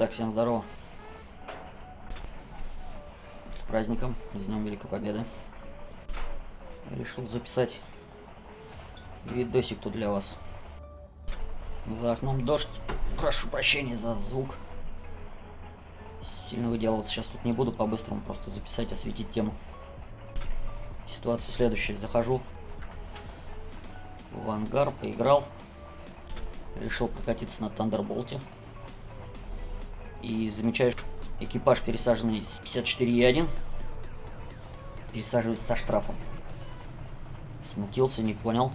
Так, всем здорово. С праздником, с Днем Великой Победы. Решил записать видосик тут для вас. За окном дождь. Прошу прощения за звук. Сильно выделываться сейчас тут не буду, по-быстрому просто записать, осветить тему. Ситуация следующая. Захожу в ангар, поиграл. Решил прокатиться на Тандерболте. И замечаю, экипаж пересаженный с 54Е1 пересаживается со штрафом. Смутился, не понял.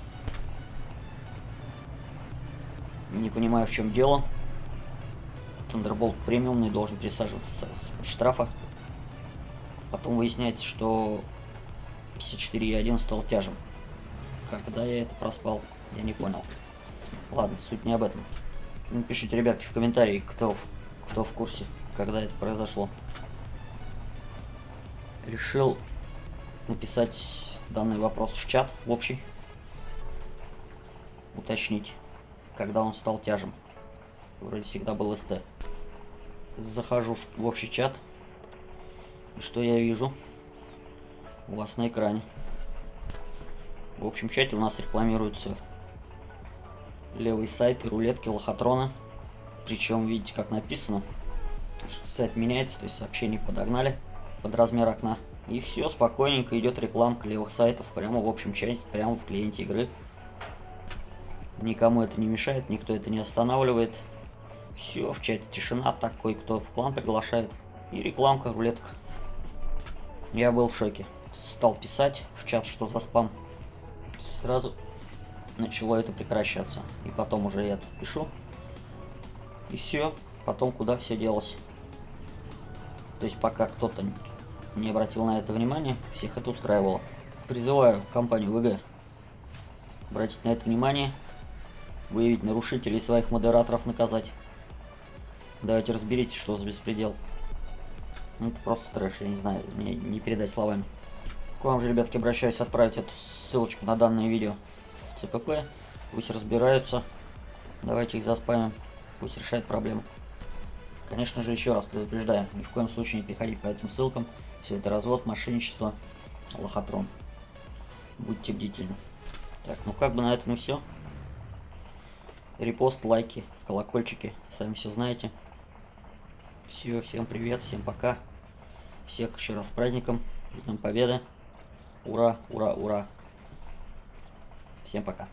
Не понимаю, в чем дело. Thunderbolt премиумный должен пересаживаться с штрафа. Потом выясняется, что 54.1 стал тяжем. Когда я это проспал, я не понял. Ладно, суть не об этом. Напишите, ребятки, в комментарии, кто кто в курсе, когда это произошло. Решил написать данный вопрос в чат, в общий. Уточнить, когда он стал тяжем. Вроде всегда был СТ. Захожу в общий чат. И что я вижу? У вас на экране. В общем чате у нас рекламируются левый сайт и рулетки лохотрона. Причем, видите, как написано, что сайт меняется, то есть сообщение подогнали под размер окна. И все, спокойненько идет рекламка левых сайтов прямо в общем чате, прямо в клиенте игры. Никому это не мешает, никто это не останавливает. Все, в чате тишина, такой, кто в клан приглашает. И рекламка, рулетка. Я был в шоке. Стал писать в чат, что за спам. Сразу начало это прекращаться. И потом уже я тут пишу. И все. Потом куда все делось. То есть пока кто-то не обратил на это внимание, всех это устраивало. Призываю компанию ВГ обратить на это внимание, выявить нарушителей своих модераторов наказать. Давайте разберитесь, что за беспредел. Ну, это просто трэш, я не знаю, мне не передать словами. К вам же, ребятки, обращаюсь отправить эту ссылочку на данное видео в ЦПП. Пусть разбираются. Давайте их заспамим. Пусть решает проблему. Конечно же, еще раз предупреждаю, ни в коем случае не переходить по этим ссылкам. Все это развод, мошенничество, лохотрон. Будьте бдительны. Так, ну как бы на этом и все. Репост, лайки, колокольчики, сами все знаете. Все, всем привет, всем пока. Всех еще раз с праздником, с Днем Победы. Ура, ура, ура. Всем пока.